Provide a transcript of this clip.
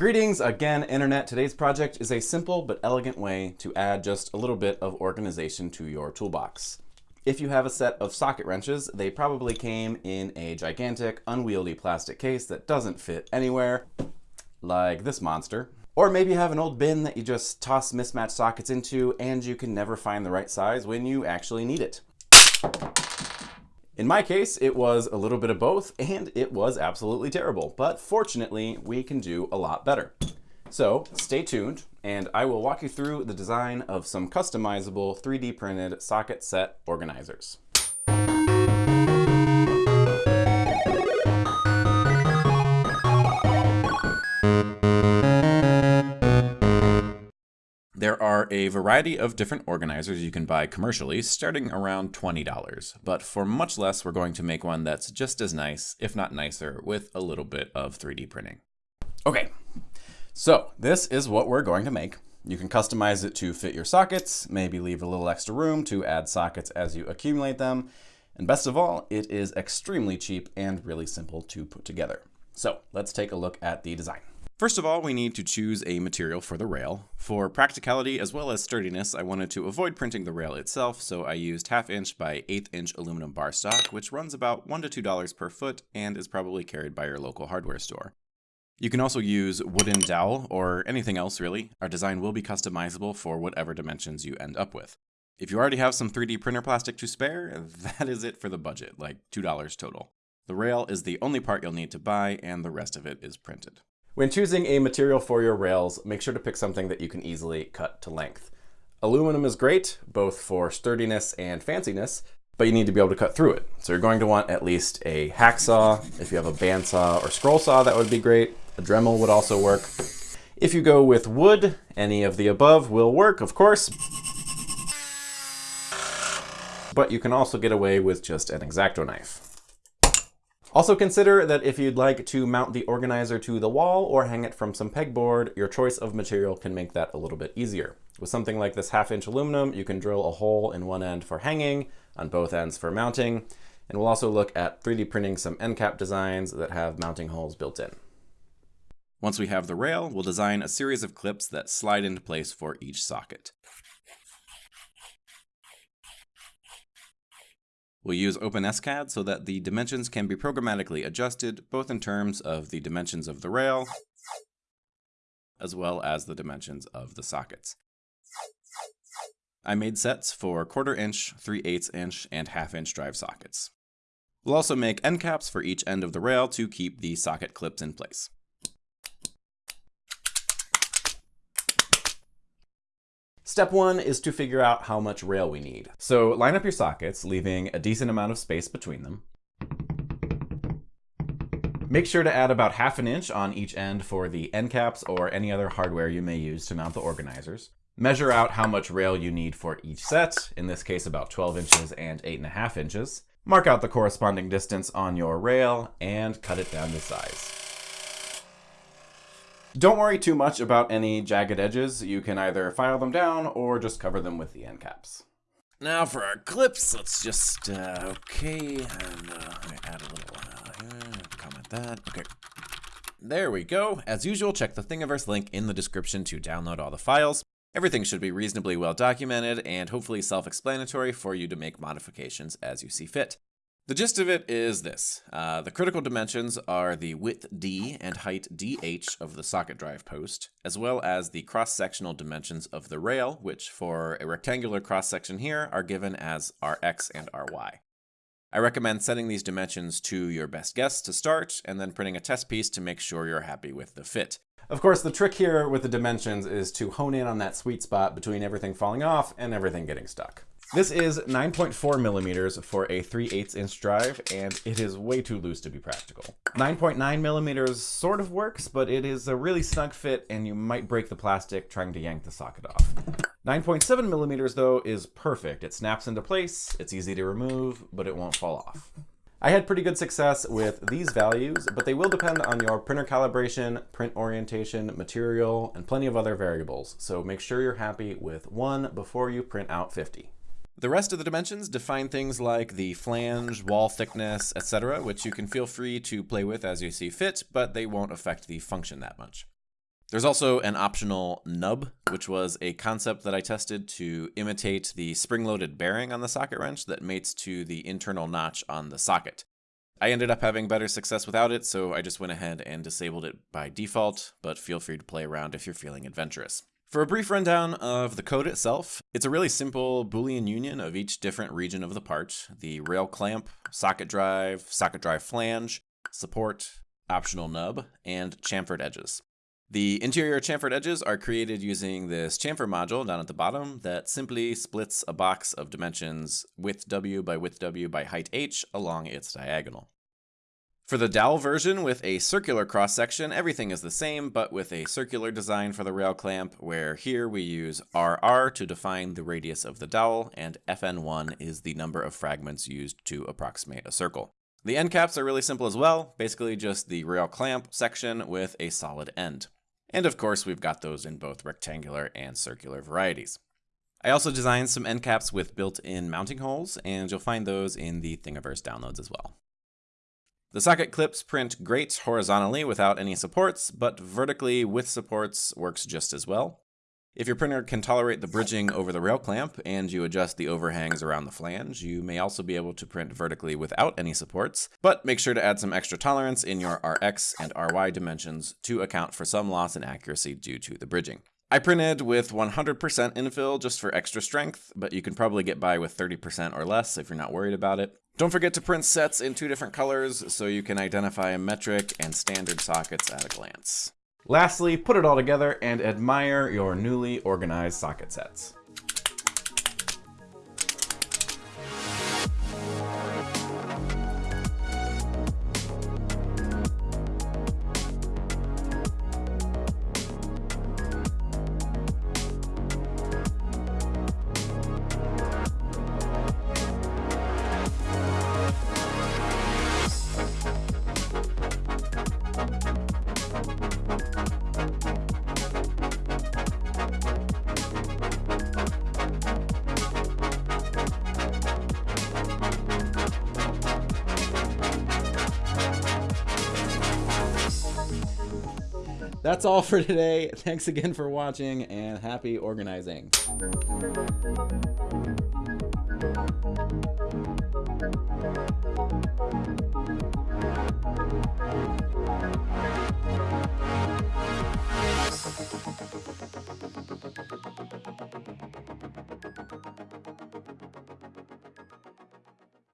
Greetings again, Internet. Today's project is a simple but elegant way to add just a little bit of organization to your toolbox. If you have a set of socket wrenches, they probably came in a gigantic, unwieldy plastic case that doesn't fit anywhere, like this monster. Or maybe you have an old bin that you just toss mismatched sockets into and you can never find the right size when you actually need it. In my case, it was a little bit of both, and it was absolutely terrible. But fortunately, we can do a lot better. So stay tuned, and I will walk you through the design of some customizable 3D printed socket set organizers. A variety of different organizers you can buy commercially, starting around $20. But for much less, we're going to make one that's just as nice, if not nicer, with a little bit of 3D printing. Okay, so this is what we're going to make. You can customize it to fit your sockets, maybe leave a little extra room to add sockets as you accumulate them. And best of all, it is extremely cheap and really simple to put together. So let's take a look at the design. First of all, we need to choose a material for the rail. For practicality as well as sturdiness, I wanted to avoid printing the rail itself, so I used half inch by eighth inch aluminum bar stock, which runs about one to two dollars per foot and is probably carried by your local hardware store. You can also use wooden dowel or anything else really. Our design will be customizable for whatever dimensions you end up with. If you already have some 3D printer plastic to spare, that is it for the budget, like $2 total. The rail is the only part you'll need to buy and the rest of it is printed. When choosing a material for your rails, make sure to pick something that you can easily cut to length. Aluminum is great, both for sturdiness and fanciness, but you need to be able to cut through it. So you're going to want at least a hacksaw. If you have a bandsaw or scroll saw, that would be great. A Dremel would also work. If you go with wood, any of the above will work, of course. But you can also get away with just an X-Acto knife. Also consider that if you'd like to mount the organizer to the wall or hang it from some pegboard, your choice of material can make that a little bit easier. With something like this half inch aluminum, you can drill a hole in one end for hanging, on both ends for mounting, and we'll also look at 3D printing some end cap designs that have mounting holes built in. Once we have the rail, we'll design a series of clips that slide into place for each socket. We'll use OpenSCAD so that the dimensions can be programmatically adjusted, both in terms of the dimensions of the rail, as well as the dimensions of the sockets. I made sets for quarter inch, 3 8 inch, and half inch drive sockets. We'll also make end caps for each end of the rail to keep the socket clips in place. Step one is to figure out how much rail we need. So line up your sockets, leaving a decent amount of space between them. Make sure to add about half an inch on each end for the end caps or any other hardware you may use to mount the organizers. Measure out how much rail you need for each set, in this case about 12 inches and 8.5 inches. Mark out the corresponding distance on your rail and cut it down to size. Don't worry too much about any jagged edges. You can either file them down or just cover them with the end caps. Now for our clips, let's just, uh, okay, and uh, add a little, uh, comment that, okay. There we go. As usual, check the Thingiverse link in the description to download all the files. Everything should be reasonably well documented and hopefully self-explanatory for you to make modifications as you see fit. The gist of it is this. Uh, the critical dimensions are the width d and height dh of the socket drive post, as well as the cross-sectional dimensions of the rail, which for a rectangular cross-section here are given as rx and ry. I recommend setting these dimensions to your best guess to start, and then printing a test piece to make sure you're happy with the fit. Of course, the trick here with the dimensions is to hone in on that sweet spot between everything falling off and everything getting stuck. This is 9.4 millimeters for a 3 8 inch drive, and it is way too loose to be practical. 9.9 millimeters sort of works, but it is a really snug fit, and you might break the plastic trying to yank the socket off. 9.7 millimeters, though, is perfect. It snaps into place, it's easy to remove, but it won't fall off. I had pretty good success with these values, but they will depend on your printer calibration, print orientation, material, and plenty of other variables, so make sure you're happy with one before you print out 50. The rest of the dimensions define things like the flange, wall thickness, etc., which you can feel free to play with as you see fit, but they won't affect the function that much. There's also an optional nub, which was a concept that I tested to imitate the spring-loaded bearing on the socket wrench that mates to the internal notch on the socket. I ended up having better success without it, so I just went ahead and disabled it by default, but feel free to play around if you're feeling adventurous. For a brief rundown of the code itself, it's a really simple Boolean union of each different region of the part, the rail clamp, socket drive, socket drive flange, support, optional nub, and chamfered edges. The interior chamfered edges are created using this chamfer module down at the bottom that simply splits a box of dimensions width w by width w by height h along its diagonal. For the dowel version with a circular cross section, everything is the same, but with a circular design for the rail clamp, where here we use RR to define the radius of the dowel, and FN1 is the number of fragments used to approximate a circle. The end caps are really simple as well, basically just the rail clamp section with a solid end. And of course, we've got those in both rectangular and circular varieties. I also designed some end caps with built-in mounting holes, and you'll find those in the Thingiverse downloads as well. The socket clips print great horizontally without any supports, but vertically with supports works just as well. If your printer can tolerate the bridging over the rail clamp and you adjust the overhangs around the flange, you may also be able to print vertically without any supports, but make sure to add some extra tolerance in your RX and RY dimensions to account for some loss in accuracy due to the bridging. I printed with 100% infill just for extra strength, but you can probably get by with 30% or less if you're not worried about it. Don't forget to print sets in two different colors so you can identify metric and standard sockets at a glance. Lastly, put it all together and admire your newly organized socket sets. That's all for today. Thanks again for watching and happy organizing.